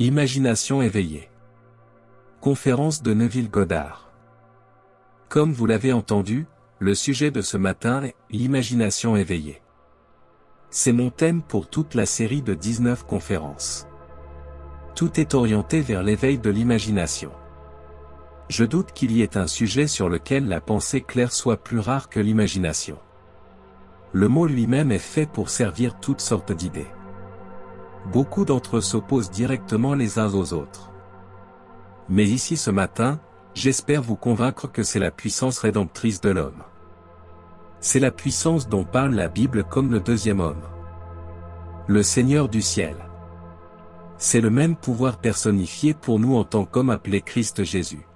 Imagination éveillée. Conférence de Neville Goddard. Comme vous l'avez entendu, le sujet de ce matin est l'imagination éveillée. C'est mon thème pour toute la série de 19 conférences. Tout est orienté vers l'éveil de l'imagination. Je doute qu'il y ait un sujet sur lequel la pensée claire soit plus rare que l'imagination. Le mot lui-même est fait pour servir toutes sortes d'idées. Beaucoup d'entre eux s'opposent directement les uns aux autres. Mais ici ce matin, j'espère vous convaincre que c'est la puissance rédemptrice de l'homme. C'est la puissance dont parle la Bible comme le deuxième homme. Le Seigneur du ciel. C'est le même pouvoir personnifié pour nous en tant qu'homme appelé Christ Jésus.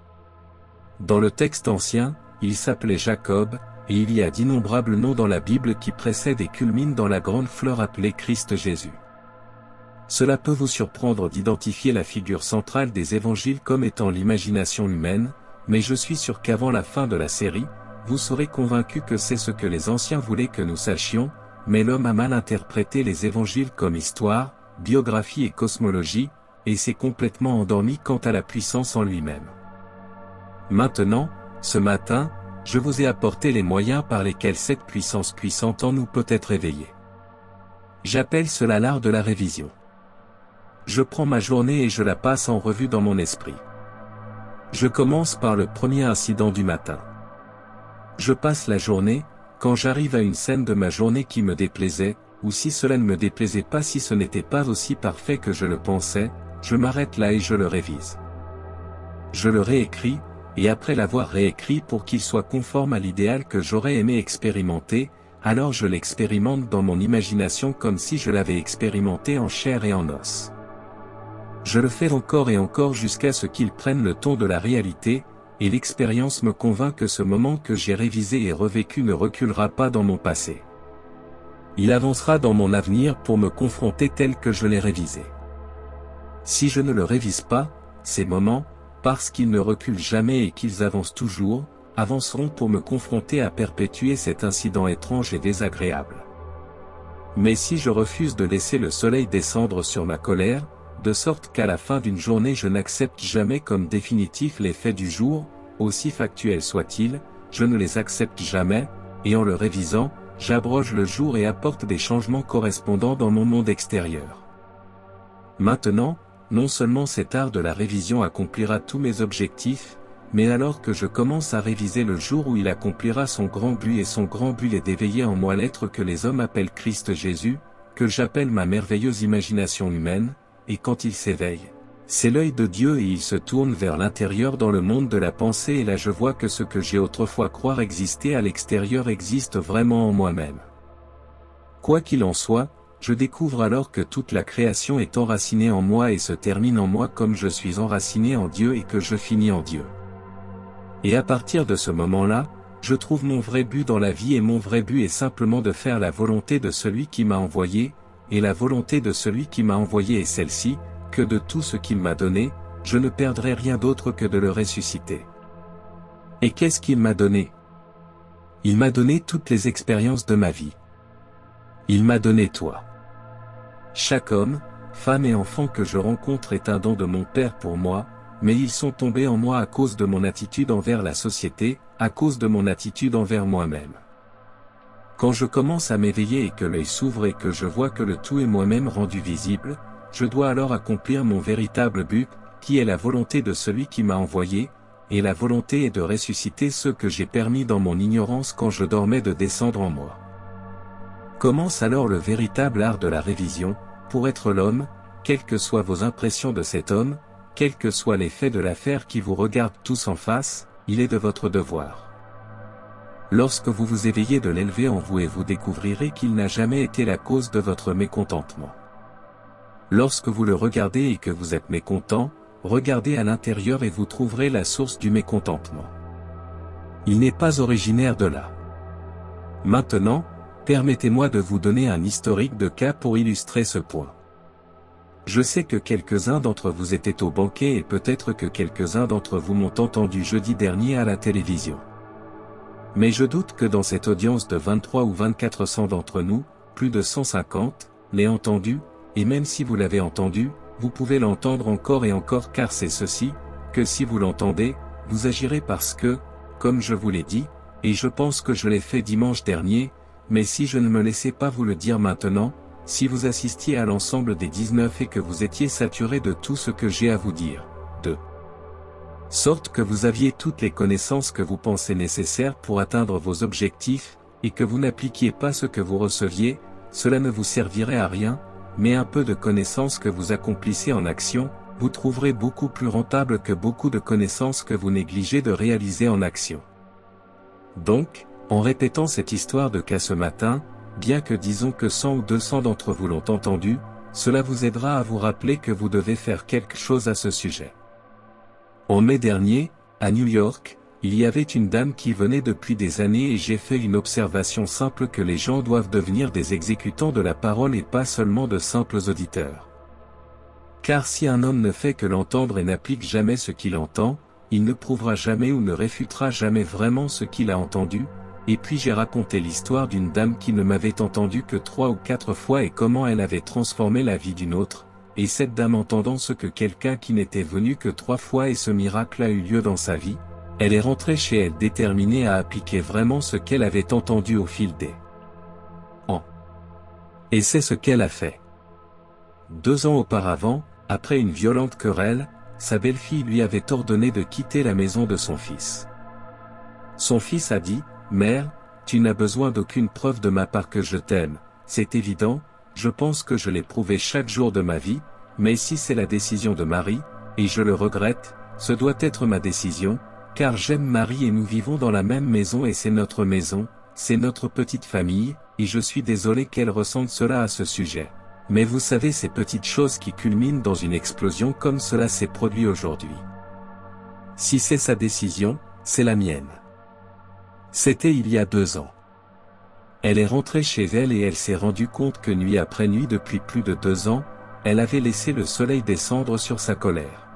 Dans le texte ancien, il s'appelait Jacob, et il y a d'innombrables noms dans la Bible qui précèdent et culminent dans la grande fleur appelée Christ Jésus. Cela peut vous surprendre d'identifier la figure centrale des évangiles comme étant l'imagination humaine, mais je suis sûr qu'avant la fin de la série, vous serez convaincu que c'est ce que les anciens voulaient que nous sachions, mais l'homme a mal interprété les évangiles comme histoire, biographie et cosmologie, et s'est complètement endormi quant à la puissance en lui-même. Maintenant, ce matin, je vous ai apporté les moyens par lesquels cette puissance puissante en nous peut être éveillée. J'appelle cela l'art de la révision. Je prends ma journée et je la passe en revue dans mon esprit. Je commence par le premier incident du matin. Je passe la journée, quand j'arrive à une scène de ma journée qui me déplaisait, ou si cela ne me déplaisait pas si ce n'était pas aussi parfait que je le pensais, je m'arrête là et je le révise. Je le réécris, et après l'avoir réécrit pour qu'il soit conforme à l'idéal que j'aurais aimé expérimenter, alors je l'expérimente dans mon imagination comme si je l'avais expérimenté en chair et en os. Je le fais encore et encore jusqu'à ce qu'il prenne le ton de la réalité, et l'expérience me convainc que ce moment que j'ai révisé et revécu ne reculera pas dans mon passé. Il avancera dans mon avenir pour me confronter tel que je l'ai révisé. Si je ne le révise pas, ces moments, parce qu'ils ne reculent jamais et qu'ils avancent toujours, avanceront pour me confronter à perpétuer cet incident étrange et désagréable. Mais si je refuse de laisser le soleil descendre sur ma colère, de sorte qu'à la fin d'une journée je n'accepte jamais comme définitif les faits du jour, aussi factuels soient-ils, je ne les accepte jamais, et en le révisant, j'abroge le jour et apporte des changements correspondants dans mon monde extérieur. Maintenant, non seulement cet art de la révision accomplira tous mes objectifs, mais alors que je commence à réviser le jour où il accomplira son grand but et son grand but est d'éveiller en moi l'être que les hommes appellent Christ Jésus, que j'appelle ma merveilleuse imagination humaine, et quand il s'éveille, c'est l'œil de Dieu et il se tourne vers l'intérieur dans le monde de la pensée et là je vois que ce que j'ai autrefois croire exister à l'extérieur existe vraiment en moi-même. Quoi qu'il en soit, je découvre alors que toute la création est enracinée en moi et se termine en moi comme je suis enraciné en Dieu et que je finis en Dieu. Et à partir de ce moment-là, je trouve mon vrai but dans la vie et mon vrai but est simplement de faire la volonté de celui qui m'a envoyé, et la volonté de celui qui m'a envoyé est celle-ci, que de tout ce qu'il m'a donné, je ne perdrai rien d'autre que de le ressusciter. Et qu'est-ce qu'il m'a donné? Il m'a donné toutes les expériences de ma vie. Il m'a donné toi. Chaque homme, femme et enfant que je rencontre est un don de mon Père pour moi, mais ils sont tombés en moi à cause de mon attitude envers la société, à cause de mon attitude envers moi-même. Quand je commence à m'éveiller et que l'œil s'ouvre et que je vois que le tout est moi-même rendu visible, je dois alors accomplir mon véritable but, qui est la volonté de celui qui m'a envoyé, et la volonté est de ressusciter ceux que j'ai permis dans mon ignorance quand je dormais de descendre en moi. Commence alors le véritable art de la révision, pour être l'homme, quelles que soient vos impressions de cet homme, quels que soient les faits de l'affaire qui vous regardent tous en face, il est de votre devoir. Lorsque vous vous éveillez de l'élever en vous et vous découvrirez qu'il n'a jamais été la cause de votre mécontentement. Lorsque vous le regardez et que vous êtes mécontent, regardez à l'intérieur et vous trouverez la source du mécontentement. Il n'est pas originaire de là. Maintenant, permettez-moi de vous donner un historique de cas pour illustrer ce point. Je sais que quelques-uns d'entre vous étaient au banquet et peut-être que quelques-uns d'entre vous m'ont entendu jeudi dernier à la télévision. Mais je doute que dans cette audience de 23 ou 2400 d'entre nous, plus de 150, l'aient entendu, et même si vous l'avez entendu, vous pouvez l'entendre encore et encore car c'est ceci, que si vous l'entendez, vous agirez parce que, comme je vous l'ai dit, et je pense que je l'ai fait dimanche dernier, mais si je ne me laissais pas vous le dire maintenant, si vous assistiez à l'ensemble des 19 et que vous étiez saturé de tout ce que j'ai à vous dire, de sorte que vous aviez toutes les connaissances que vous pensez nécessaires pour atteindre vos objectifs, et que vous n'appliquiez pas ce que vous receviez, cela ne vous servirait à rien, mais un peu de connaissances que vous accomplissez en action, vous trouverez beaucoup plus rentable que beaucoup de connaissances que vous négligez de réaliser en action. Donc, en répétant cette histoire de cas ce matin, bien que disons que 100 ou 200 d'entre vous l'ont entendu, cela vous aidera à vous rappeler que vous devez faire quelque chose à ce sujet. En mai dernier, à New York, il y avait une dame qui venait depuis des années et j'ai fait une observation simple que les gens doivent devenir des exécutants de la parole et pas seulement de simples auditeurs. Car si un homme ne fait que l'entendre et n'applique jamais ce qu'il entend, il ne prouvera jamais ou ne réfutera jamais vraiment ce qu'il a entendu, et puis j'ai raconté l'histoire d'une dame qui ne m'avait entendu que trois ou quatre fois et comment elle avait transformé la vie d'une autre, et cette dame entendant ce que quelqu'un qui n'était venu que trois fois et ce miracle a eu lieu dans sa vie, elle est rentrée chez elle déterminée à appliquer vraiment ce qu'elle avait entendu au fil des ans. Et c'est ce qu'elle a fait. Deux ans auparavant, après une violente querelle, sa belle-fille lui avait ordonné de quitter la maison de son fils. Son fils a dit, Mère, tu n'as besoin d'aucune preuve de ma part que je t'aime, c'est évident, je pense que je l'ai prouvé chaque jour de ma vie, mais si c'est la décision de Marie, et je le regrette, ce doit être ma décision, car j'aime Marie et nous vivons dans la même maison et c'est notre maison, c'est notre petite famille, et je suis désolé qu'elle ressente cela à ce sujet. Mais vous savez ces petites choses qui culminent dans une explosion comme cela s'est produit aujourd'hui. Si c'est sa décision, c'est la mienne. C'était il y a deux ans. Elle est rentrée chez elle et elle s'est rendue compte que nuit après nuit depuis plus de deux ans, elle avait laissé le soleil descendre sur sa colère.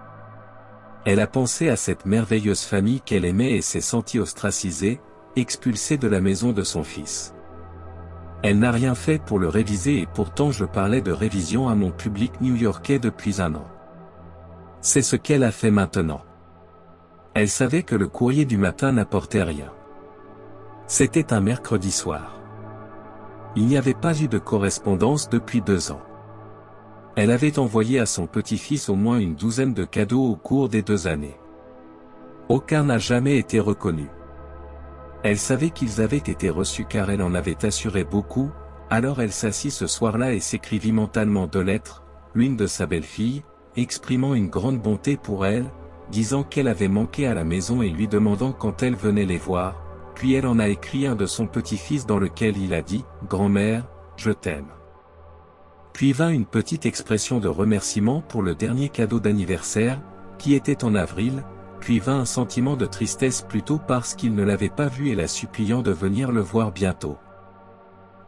Elle a pensé à cette merveilleuse famille qu'elle aimait et s'est sentie ostracisée, expulsée de la maison de son fils. Elle n'a rien fait pour le réviser et pourtant je parlais de révision à mon public new-yorkais depuis un an. C'est ce qu'elle a fait maintenant. Elle savait que le courrier du matin n'apportait rien. C'était un mercredi soir. Il n'y avait pas eu de correspondance depuis deux ans. Elle avait envoyé à son petit-fils au moins une douzaine de cadeaux au cours des deux années. Aucun n'a jamais été reconnu. Elle savait qu'ils avaient été reçus car elle en avait assuré beaucoup, alors elle s'assit ce soir-là et s'écrivit mentalement deux lettres, l'une de sa belle-fille, exprimant une grande bonté pour elle, disant qu'elle avait manqué à la maison et lui demandant quand elle venait les voir, puis elle en a écrit un de son petit-fils dans lequel il a dit, Grand-mère, je t'aime. Puis vint une petite expression de remerciement pour le dernier cadeau d'anniversaire, qui était en avril, puis vint un sentiment de tristesse plutôt parce qu'il ne l'avait pas vu et la suppliant de venir le voir bientôt.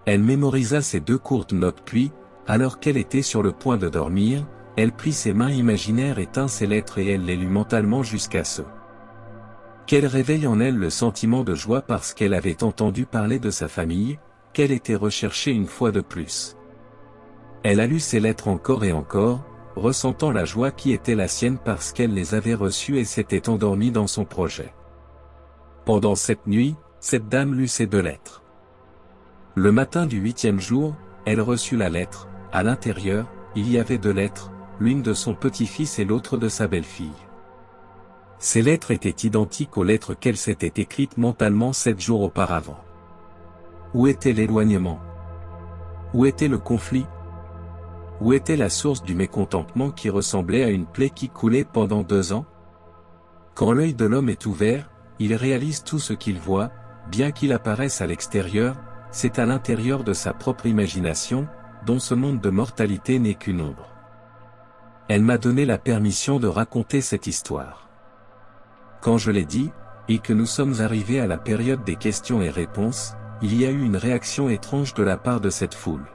Elle mémorisa ces deux courtes notes puis, alors qu'elle était sur le point de dormir, elle prit ses mains imaginaires et tint ses lettres et elle les lut mentalement jusqu'à ce qu'elle réveille en elle le sentiment de joie parce qu'elle avait entendu parler de sa famille, qu'elle était recherchée une fois de plus. Elle a lu ses lettres encore et encore, ressentant la joie qui était la sienne parce qu'elle les avait reçues et s'était endormie dans son projet. Pendant cette nuit, cette dame lut ces deux lettres. Le matin du huitième jour, elle reçut la lettre, à l'intérieur, il y avait deux lettres, l'une de son petit-fils et l'autre de sa belle-fille. Ces lettres étaient identiques aux lettres qu'elle s'était écrites mentalement sept jours auparavant. Où était l'éloignement? Où était le conflit? Où était la source du mécontentement qui ressemblait à une plaie qui coulait pendant deux ans? Quand l'œil de l'homme est ouvert, il réalise tout ce qu'il voit, bien qu'il apparaisse à l'extérieur, c'est à l'intérieur de sa propre imagination, dont ce monde de mortalité n'est qu'une ombre. Elle m'a donné la permission de raconter cette histoire. Quand je l'ai dit, et que nous sommes arrivés à la période des questions et réponses, il y a eu une réaction étrange de la part de cette foule.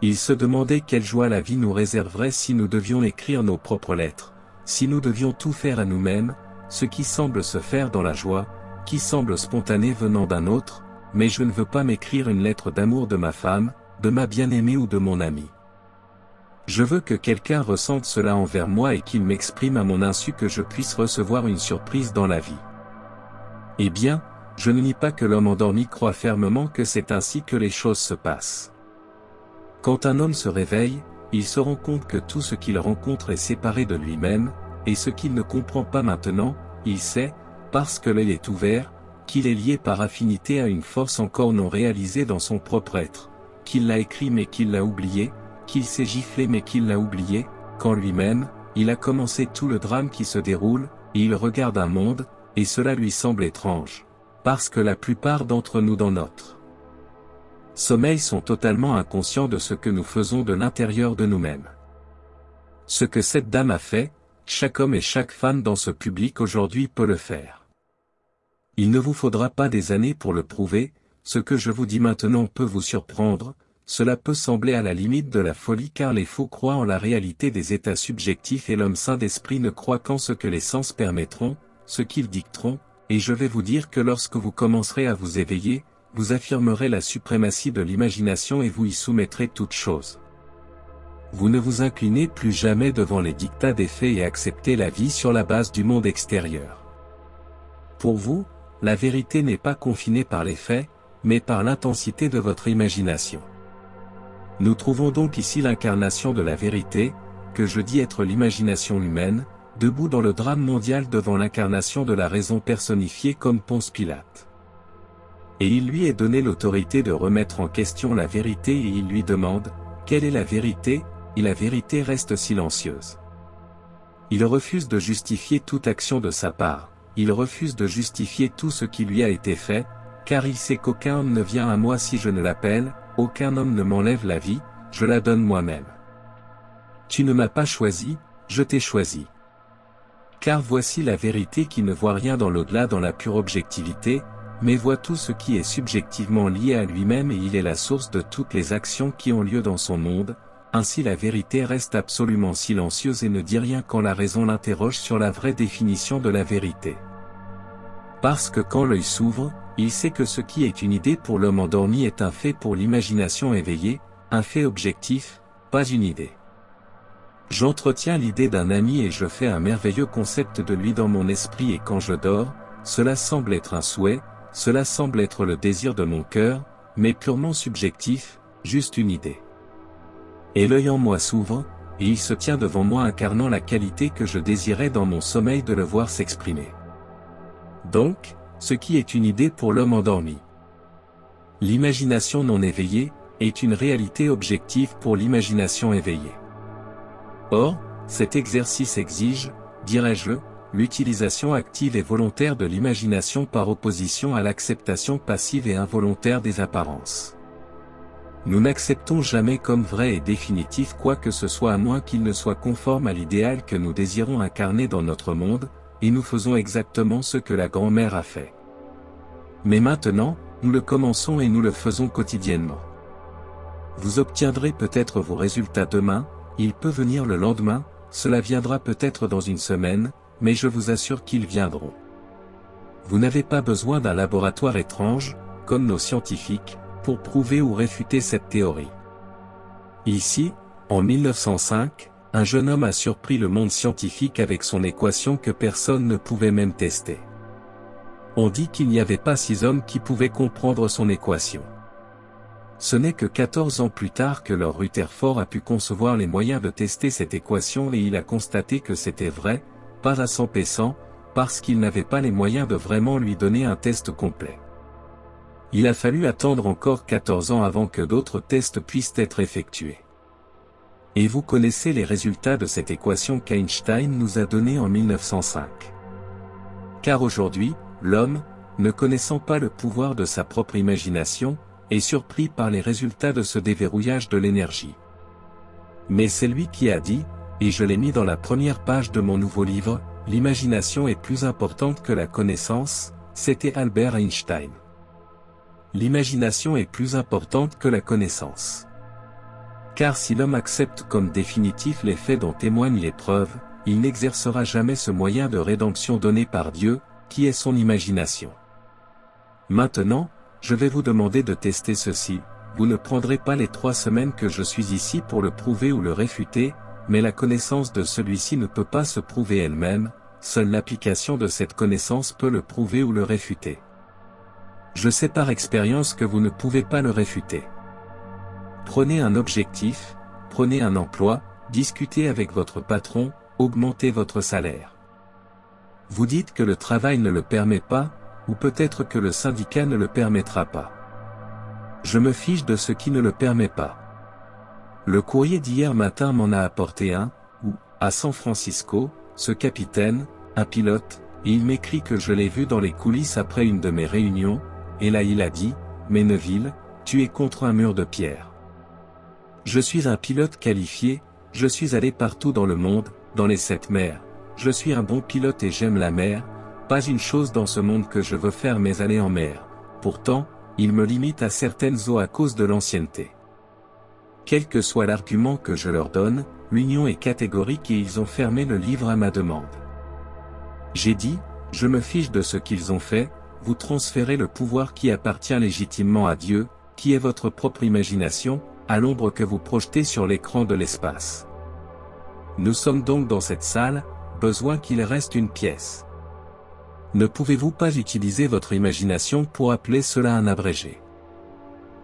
Ils se demandaient quelle joie la vie nous réserverait si nous devions écrire nos propres lettres, si nous devions tout faire à nous-mêmes, ce qui semble se faire dans la joie, qui semble spontané venant d'un autre, mais je ne veux pas m'écrire une lettre d'amour de ma femme, de ma bien-aimée ou de mon ami. Je veux que quelqu'un ressente cela envers moi et qu'il m'exprime à mon insu que je puisse recevoir une surprise dans la vie. Eh bien, je ne nie pas que l'homme endormi croit fermement que c'est ainsi que les choses se passent. Quand un homme se réveille, il se rend compte que tout ce qu'il rencontre est séparé de lui-même, et ce qu'il ne comprend pas maintenant, il sait, parce que l'œil est ouvert, qu'il est lié par affinité à une force encore non réalisée dans son propre être, qu'il l'a écrit mais qu'il l'a oublié, qu'il s'est giflé mais qu'il l'a oublié, quand lui-même, il a commencé tout le drame qui se déroule, et il regarde un monde, et cela lui semble étrange. Parce que la plupart d'entre nous dans notre sommeil sont totalement inconscients de ce que nous faisons de l'intérieur de nous-mêmes. Ce que cette dame a fait, chaque homme et chaque femme dans ce public aujourd'hui peut le faire. Il ne vous faudra pas des années pour le prouver, ce que je vous dis maintenant peut vous surprendre, cela peut sembler à la limite de la folie car les faux croient en la réalité des états subjectifs et l'homme saint d'esprit ne croit qu'en ce que les sens permettront, ce qu'ils dicteront, et je vais vous dire que lorsque vous commencerez à vous éveiller, vous affirmerez la suprématie de l'imagination et vous y soumettrez toutes choses. Vous ne vous inclinez plus jamais devant les dictats des faits et acceptez la vie sur la base du monde extérieur. Pour vous, la vérité n'est pas confinée par les faits, mais par l'intensité de votre imagination. Nous trouvons donc ici l'incarnation de la vérité, que je dis être l'imagination humaine, debout dans le drame mondial devant l'incarnation de la raison personnifiée comme Ponce Pilate. Et il lui est donné l'autorité de remettre en question la vérité et il lui demande, quelle est la vérité, et la vérité reste silencieuse. Il refuse de justifier toute action de sa part, il refuse de justifier tout ce qui lui a été fait, car il sait qu'aucun homme ne vient à moi si je ne l'appelle, aucun homme ne m'enlève la vie, je la donne moi-même. Tu ne m'as pas choisi, je t'ai choisi. Car voici la vérité qui ne voit rien dans l'au-delà dans la pure objectivité, mais voit tout ce qui est subjectivement lié à lui-même et il est la source de toutes les actions qui ont lieu dans son monde, ainsi la vérité reste absolument silencieuse et ne dit rien quand la raison l'interroge sur la vraie définition de la vérité. Parce que quand l'œil s'ouvre, il sait que ce qui est une idée pour l'homme endormi est un fait pour l'imagination éveillée, un fait objectif, pas une idée. J'entretiens l'idée d'un ami et je fais un merveilleux concept de lui dans mon esprit et quand je dors, cela semble être un souhait, cela semble être le désir de mon cœur, mais purement subjectif, juste une idée. Et l'œil en moi s'ouvre, et il se tient devant moi incarnant la qualité que je désirais dans mon sommeil de le voir s'exprimer. Donc, ce qui est une idée pour l'homme endormi. L'imagination non éveillée, est une réalité objective pour l'imagination éveillée. Or, cet exercice exige, dirais-je, l'utilisation active et volontaire de l'imagination par opposition à l'acceptation passive et involontaire des apparences. Nous n'acceptons jamais comme vrai et définitif quoi que ce soit à moins qu'il ne soit conforme à l'idéal que nous désirons incarner dans notre monde, et nous faisons exactement ce que la grand-mère a fait. Mais maintenant, nous le commençons et nous le faisons quotidiennement. Vous obtiendrez peut-être vos résultats demain, il peut venir le lendemain, cela viendra peut-être dans une semaine, mais je vous assure qu'ils viendront. Vous n'avez pas besoin d'un laboratoire étrange, comme nos scientifiques, pour prouver ou réfuter cette théorie. Ici, en 1905, un jeune homme a surpris le monde scientifique avec son équation que personne ne pouvait même tester. On dit qu'il n'y avait pas six hommes qui pouvaient comprendre son équation. Ce n'est que 14 ans plus tard que Lord Rutherford a pu concevoir les moyens de tester cette équation et il a constaté que c'était vrai, pas à 100 parce qu'il n'avait pas les moyens de vraiment lui donner un test complet. Il a fallu attendre encore 14 ans avant que d'autres tests puissent être effectués. Et vous connaissez les résultats de cette équation qu'Einstein nous a donnée en 1905. Car aujourd'hui, l'homme, ne connaissant pas le pouvoir de sa propre imagination, est surpris par les résultats de ce déverrouillage de l'énergie. Mais c'est lui qui a dit, et je l'ai mis dans la première page de mon nouveau livre, L'imagination est plus importante que la connaissance, c'était Albert Einstein. L'imagination est plus importante que la connaissance. Car si l'homme accepte comme définitif les faits dont témoignent les preuves, il n'exercera jamais ce moyen de rédemption donné par Dieu, qui est son imagination. Maintenant, je vais vous demander de tester ceci, vous ne prendrez pas les trois semaines que je suis ici pour le prouver ou le réfuter, mais la connaissance de celui-ci ne peut pas se prouver elle-même, seule l'application de cette connaissance peut le prouver ou le réfuter. Je sais par expérience que vous ne pouvez pas le réfuter. Prenez un objectif, prenez un emploi, discutez avec votre patron, augmentez votre salaire. Vous dites que le travail ne le permet pas, ou peut-être que le syndicat ne le permettra pas. Je me fiche de ce qui ne le permet pas. Le courrier d'hier matin m'en a apporté un, où, à San Francisco, ce capitaine, un pilote, et il m'écrit que je l'ai vu dans les coulisses après une de mes réunions, et là il a dit, Méneville, tu es contre un mur de pierre. Je suis un pilote qualifié, je suis allé partout dans le monde, dans les sept mers, je suis un bon pilote et j'aime la mer, pas une chose dans ce monde que je veux faire mais aller en mer. Pourtant, il me limite à certaines eaux à cause de l'ancienneté. Quel que soit l'argument que je leur donne, l'union est catégorique et ils ont fermé le livre à ma demande. J'ai dit, je me fiche de ce qu'ils ont fait, vous transférez le pouvoir qui appartient légitimement à Dieu, qui est votre propre imagination, à l'ombre que vous projetez sur l'écran de l'espace. Nous sommes donc dans cette salle, besoin qu'il reste une pièce. Ne pouvez-vous pas utiliser votre imagination pour appeler cela un abrégé?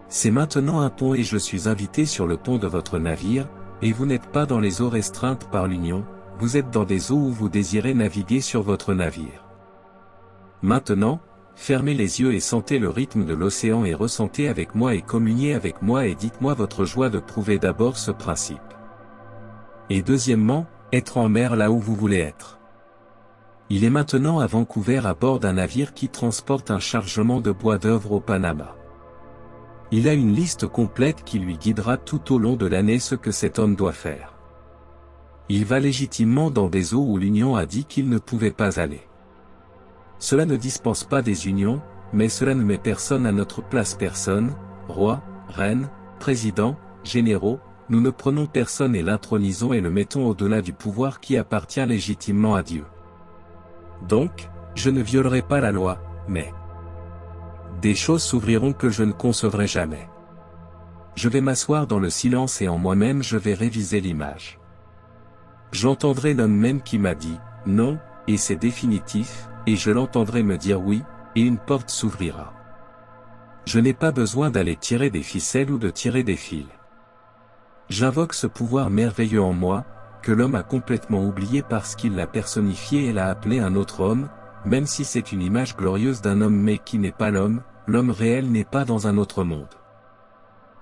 C'est maintenant un pont et je suis invité sur le pont de votre navire, et vous n'êtes pas dans les eaux restreintes par l'Union, vous êtes dans des eaux où vous désirez naviguer sur votre navire. Maintenant, fermez les yeux et sentez le rythme de l'océan et ressentez avec moi et communiez avec moi et dites-moi votre joie de prouver d'abord ce principe. Et deuxièmement, être en mer là où vous voulez être. Il est maintenant à Vancouver à bord d'un navire qui transporte un chargement de bois d'œuvre au Panama. Il a une liste complète qui lui guidera tout au long de l'année ce que cet homme doit faire. Il va légitimement dans des eaux où l'Union a dit qu'il ne pouvait pas aller. Cela ne dispense pas des unions, mais cela ne met personne à notre place personne, roi, reine, président, généraux, nous ne prenons personne et l'intronisons et le mettons au-delà du pouvoir qui appartient légitimement à Dieu. Donc, je ne violerai pas la loi, mais des choses s'ouvriront que je ne concevrai jamais. Je vais m'asseoir dans le silence et en moi-même je vais réviser l'image. J'entendrai l'homme même qui m'a dit, non, et c'est définitif, et je l'entendrai me dire oui, et une porte s'ouvrira. Je n'ai pas besoin d'aller tirer des ficelles ou de tirer des fils. J'invoque ce pouvoir merveilleux en moi, que l'homme a complètement oublié parce qu'il l'a personnifié et l'a appelé un autre homme, même si c'est une image glorieuse d'un homme mais qui n'est pas l'homme, l'homme réel n'est pas dans un autre monde.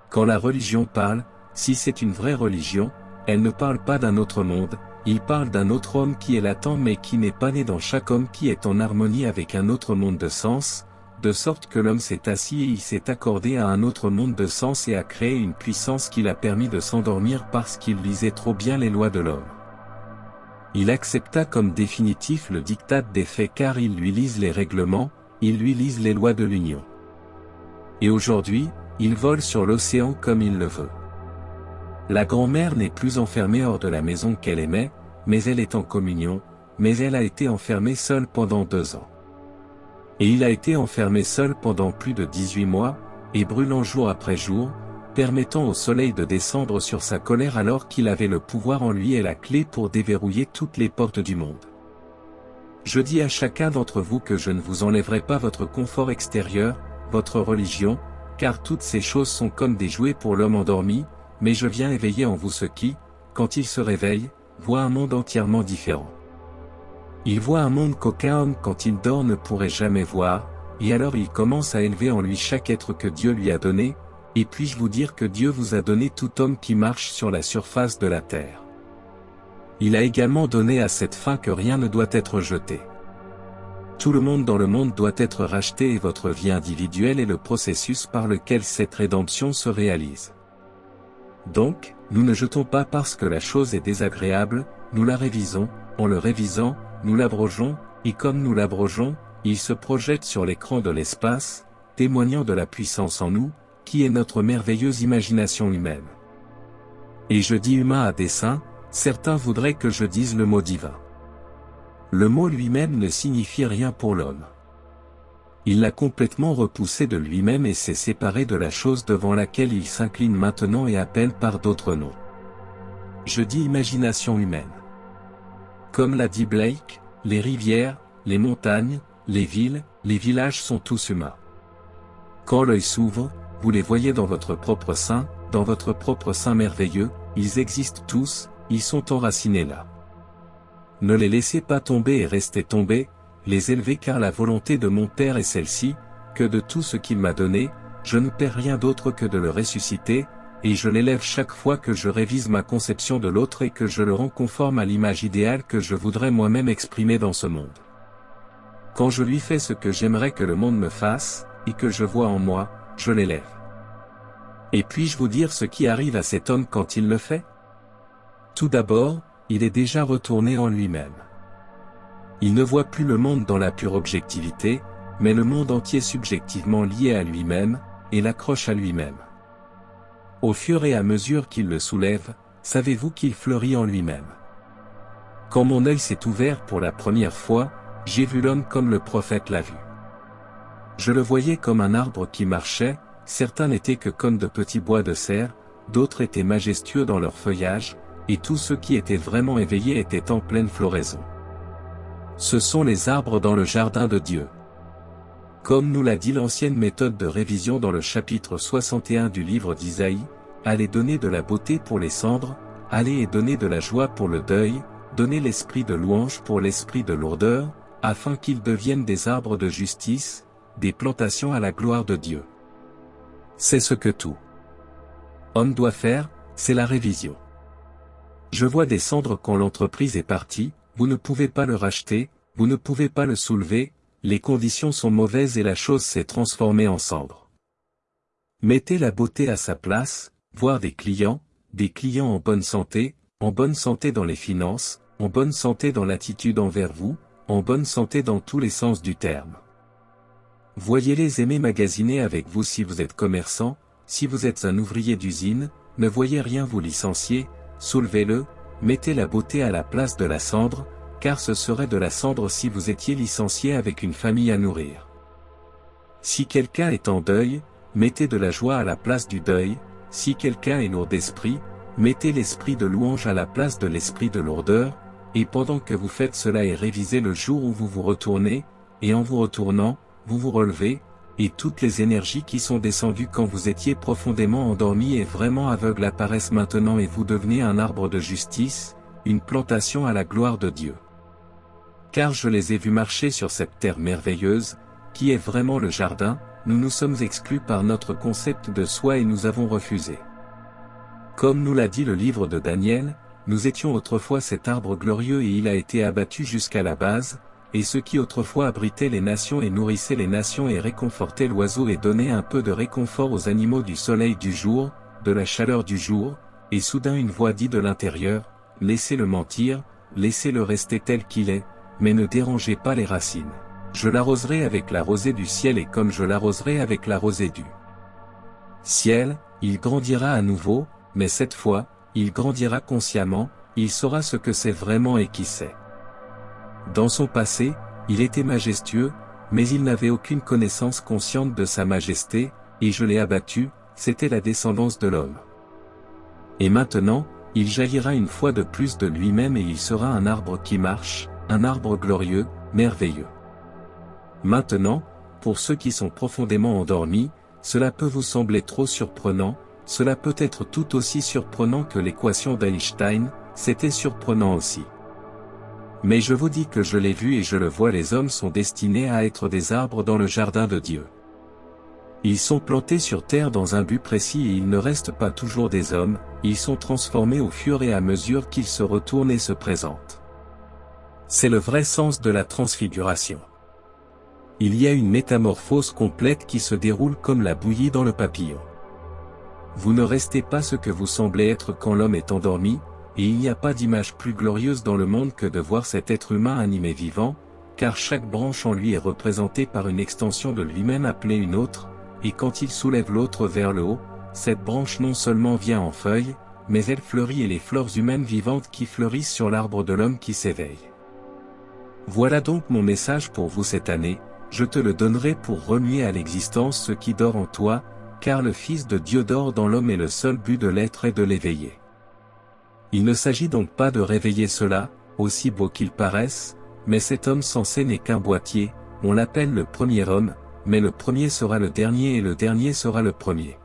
Quand la religion parle, si c'est une vraie religion, elle ne parle pas d'un autre monde, il parle d'un autre homme qui est latent mais qui n'est pas né dans chaque homme qui est en harmonie avec un autre monde de sens, de sorte que l'homme s'est assis et il s'est accordé à un autre monde de sens et a créé une puissance qui l'a permis de s'endormir parce qu'il lisait trop bien les lois de l'homme. Il accepta comme définitif le diktat des faits car il lui lise les règlements, il lui lise les lois de l'Union. Et aujourd'hui, il vole sur l'océan comme il le veut. La grand-mère n'est plus enfermée hors de la maison qu'elle aimait, mais elle est en communion, mais elle a été enfermée seule pendant deux ans. Et il a été enfermé seul pendant plus de 18 mois, et brûlant jour après jour, permettant au soleil de descendre sur sa colère alors qu'il avait le pouvoir en lui et la clé pour déverrouiller toutes les portes du monde. Je dis à chacun d'entre vous que je ne vous enlèverai pas votre confort extérieur, votre religion, car toutes ces choses sont comme des jouets pour l'homme endormi, mais je viens éveiller en vous ce qui, quand il se réveille, voit un monde entièrement différent. Il voit un monde qu'aucun homme quand il dort ne pourrait jamais voir, et alors il commence à élever en lui chaque être que Dieu lui a donné, et puis-je vous dire que Dieu vous a donné tout homme qui marche sur la surface de la terre. Il a également donné à cette fin que rien ne doit être jeté. Tout le monde dans le monde doit être racheté et votre vie individuelle est le processus par lequel cette rédemption se réalise. Donc, nous ne jetons pas parce que la chose est désagréable, nous la révisons, en le révisant, nous l'abrogeons, et comme nous l'abrogeons, il se projette sur l'écran de l'espace, témoignant de la puissance en nous, qui est notre merveilleuse imagination humaine. Et je dis humain à dessein, certains voudraient que je dise le mot divin. Le mot lui-même ne signifie rien pour l'homme. Il l'a complètement repoussé de lui-même et s'est séparé de la chose devant laquelle il s'incline maintenant et appelle par d'autres noms. Je dis imagination humaine. Comme l'a dit Blake, les rivières, les montagnes, les villes, les villages sont tous humains. Quand l'œil s'ouvre, vous les voyez dans votre propre sein, dans votre propre sein merveilleux, ils existent tous, ils sont enracinés là. Ne les laissez pas tomber et restez tombés, les élever car la volonté de mon Père est celle-ci, que de tout ce qu'il m'a donné, je ne perds rien d'autre que de le ressusciter, et je l'élève chaque fois que je révise ma conception de l'autre et que je le rends conforme à l'image idéale que je voudrais moi-même exprimer dans ce monde. Quand je lui fais ce que j'aimerais que le monde me fasse, et que je vois en moi, je l'élève. Et puis-je vous dire ce qui arrive à cet homme quand il le fait? Tout d'abord, il est déjà retourné en lui-même. Il ne voit plus le monde dans la pure objectivité, mais le monde entier subjectivement lié à lui-même, et l'accroche à lui-même. Au fur et à mesure qu'il le soulève, savez-vous qu'il fleurit en lui-même. Quand mon œil s'est ouvert pour la première fois, j'ai vu l'homme comme le prophète l'a vu. Je le voyais comme un arbre qui marchait, certains n'étaient que comme de petits bois de serre, d'autres étaient majestueux dans leur feuillage, et tous ceux qui étaient vraiment éveillés étaient en pleine floraison. Ce sont les arbres dans le jardin de Dieu. Comme nous l'a dit l'ancienne méthode de révision dans le chapitre 61 du livre d'Isaïe, allez donner de la beauté pour les cendres, allez et donner de la joie pour le deuil, donnez l'esprit de louange pour l'esprit de lourdeur, afin qu'ils deviennent des arbres de justice, des plantations à la gloire de Dieu. C'est ce que tout homme doit faire, c'est la révision. Je vois des cendres quand l'entreprise est partie, vous ne pouvez pas le racheter, vous ne pouvez pas le soulever, les conditions sont mauvaises et la chose s'est transformée en cendre. Mettez la beauté à sa place, voir des clients, des clients en bonne santé, en bonne santé dans les finances, en bonne santé dans l'attitude envers vous, en bonne santé dans tous les sens du terme. Voyez-les aimer magasiner avec vous si vous êtes commerçant, si vous êtes un ouvrier d'usine, ne voyez rien vous licencier, soulevez-le, mettez la beauté à la place de la cendre, car ce serait de la cendre si vous étiez licencié avec une famille à nourrir. Si quelqu'un est en deuil, mettez de la joie à la place du deuil, si quelqu'un est lourd d'esprit, mettez l'esprit de louange à la place de l'esprit de lourdeur, et pendant que vous faites cela et révisez le jour où vous vous retournez, et en vous retournant, vous vous relevez, et toutes les énergies qui sont descendues quand vous étiez profondément endormi et vraiment aveugle apparaissent maintenant et vous devenez un arbre de justice, une plantation à la gloire de Dieu. Car je les ai vus marcher sur cette terre merveilleuse, qui est vraiment le jardin, nous nous sommes exclus par notre concept de soi et nous avons refusé. Comme nous l'a dit le livre de Daniel, nous étions autrefois cet arbre glorieux et il a été abattu jusqu'à la base, et ceux qui autrefois abritaient les nations et nourrissaient les nations et réconfortaient l'oiseau et donnaient un peu de réconfort aux animaux du soleil du jour, de la chaleur du jour, et soudain une voix dit de l'intérieur, laissez-le mentir, laissez-le rester tel qu'il est, mais ne dérangez pas les racines. Je l'arroserai avec la rosée du ciel et comme je l'arroserai avec la rosée du ciel, il grandira à nouveau, mais cette fois, il grandira consciemment, il saura ce que c'est vraiment et qui c'est. Dans son passé, il était majestueux, mais il n'avait aucune connaissance consciente de sa majesté, et je l'ai abattu, c'était la descendance de l'homme. Et maintenant, il jaillira une fois de plus de lui-même et il sera un arbre qui marche, un arbre glorieux, merveilleux. Maintenant, pour ceux qui sont profondément endormis, cela peut vous sembler trop surprenant, cela peut être tout aussi surprenant que l'équation d'Einstein, c'était surprenant aussi. Mais je vous dis que je l'ai vu et je le vois les hommes sont destinés à être des arbres dans le jardin de Dieu. Ils sont plantés sur terre dans un but précis et ils ne restent pas toujours des hommes, ils sont transformés au fur et à mesure qu'ils se retournent et se présentent. C'est le vrai sens de la transfiguration. Il y a une métamorphose complète qui se déroule comme la bouillie dans le papillon. Vous ne restez pas ce que vous semblez être quand l'homme est endormi, et il n'y a pas d'image plus glorieuse dans le monde que de voir cet être humain animé vivant, car chaque branche en lui est représentée par une extension de lui-même appelée une autre, et quand il soulève l'autre vers le haut, cette branche non seulement vient en feuilles, mais elle fleurit et les fleurs humaines vivantes qui fleurissent sur l'arbre de l'homme qui s'éveille. Voilà donc mon message pour vous cette année, je te le donnerai pour remuer à l'existence ce qui dort en toi, car le Fils de Dieu dort dans l'homme et le seul but de l'être est de l'éveiller. Il ne s'agit donc pas de réveiller cela, aussi beau qu'il paraisse, mais cet homme censé n'est qu'un boîtier, on l'appelle le premier homme, mais le premier sera le dernier et le dernier sera le premier.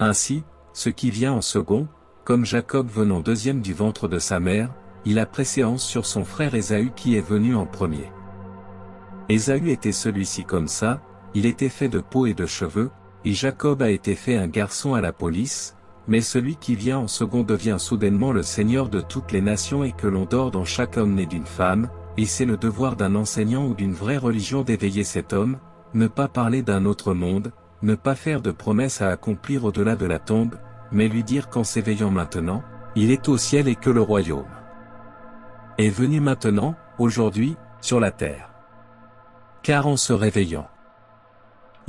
Ainsi, ce qui vient en second, comme Jacob venant deuxième du ventre de sa mère, il a préséance sur son frère Ésaü qui est venu en premier. Ésaü était celui-ci comme ça, il était fait de peau et de cheveux, et Jacob a été fait un garçon à la police, mais celui qui vient en second devient soudainement le Seigneur de toutes les nations et que l'on dort dans chaque homme né d'une femme, et c'est le devoir d'un enseignant ou d'une vraie religion d'éveiller cet homme, ne pas parler d'un autre monde, ne pas faire de promesses à accomplir au-delà de la tombe, mais lui dire qu'en s'éveillant maintenant, il est au ciel et que le royaume est venu maintenant, aujourd'hui, sur la terre. Car en se réveillant,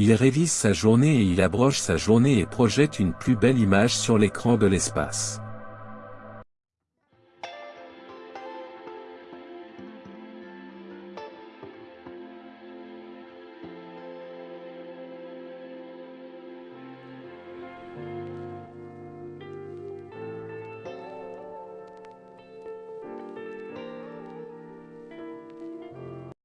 il révise sa journée et il abroge sa journée et projette une plus belle image sur l'écran de l'espace.